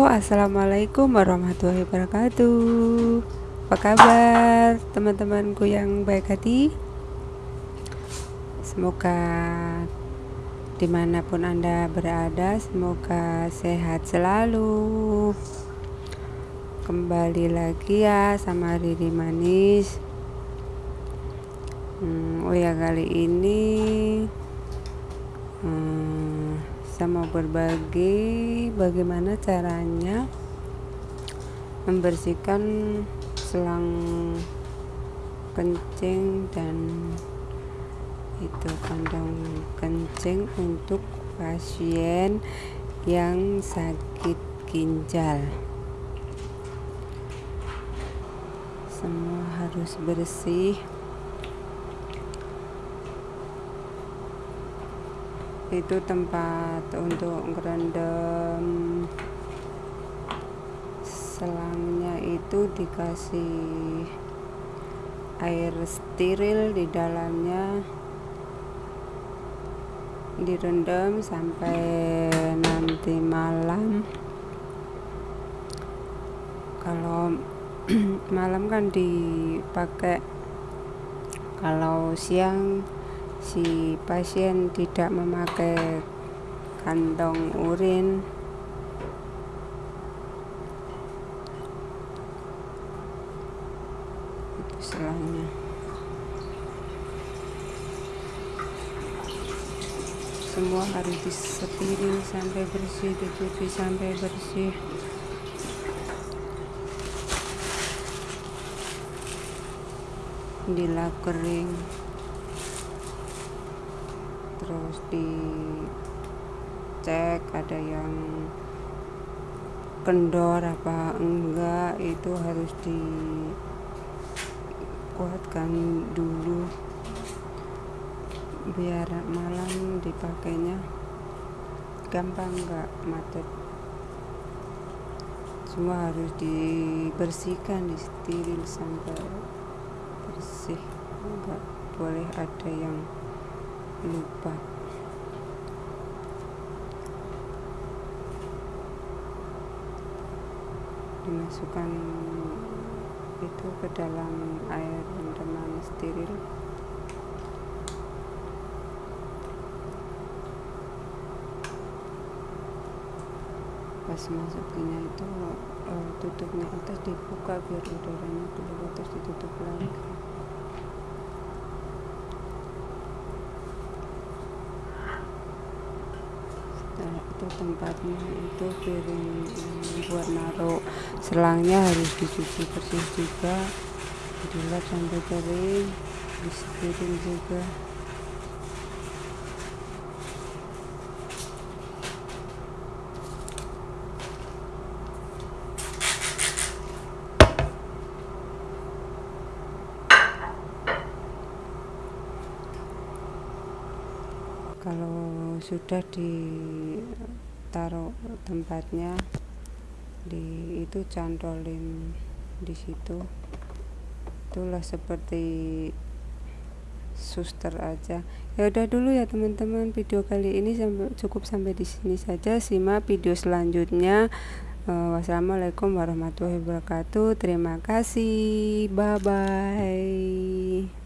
Assalamualaikum warahmatullahi wabarakatuh. Apa kabar teman-temanku yang baik hati? Semoga di mana pun Anda berada, semoga sehat selalu. Kembali lagi ya sama Riri Manis. Hmm, oh ya kali ini. Hmm, saya mau berbagi bagaimana caranya membersihkan selang kencing dan itu kandang kencing untuk pasien yang sakit ginjal. Semua harus bersih itu tempat untuk ngerendam. Selangnya itu dikasih air steril di dalamnya. Direndam sampai nanti malam. Kalau malam kan dipakai. Kalau siang si pasien tidak memakai kantong urin. Itu selangnya semua harus disetirin sampai bersih dicuci sampai bersih. Dilap kering terus dicek ada yang kendor apa enggak itu harus dikuatkan dulu biar malam dipakainya gampang enggak macet. Semua harus dibersihkan di steril sampai bersih enggak boleh ada yang lupa. Dimasukkan itu ke dalam air rendaman steril. Pas masukinnya itu uh, tutupnya atas dibuka biar udaranya keluar terus ditutup lagi itu tempatnya itu piring buat naruh selangnya harus dicuci bersih juga dilap sampai kering disetirin juga kalau sudah ditaruh tempatnya di itu cantolin di situ. Itulah seperti suster aja. Ya udah dulu ya teman-teman. Video kali ini sampai cukup sampai di sini saja. Simak video selanjutnya. Uh, wassalamualaikum warahmatullahi wabarakatuh. Terima kasih. Bye bye